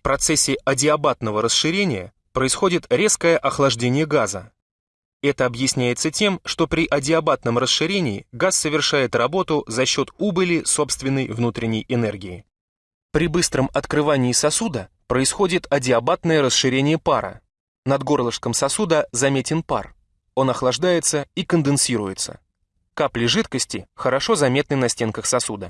В процессе адиабатного расширения происходит резкое охлаждение газа. Это объясняется тем, что при адиабатном расширении газ совершает работу за счет убыли собственной внутренней энергии. При быстром открывании сосуда происходит адиабатное расширение пара. Над горлышком сосуда заметен пар. Он охлаждается и конденсируется. Капли жидкости хорошо заметны на стенках сосуда.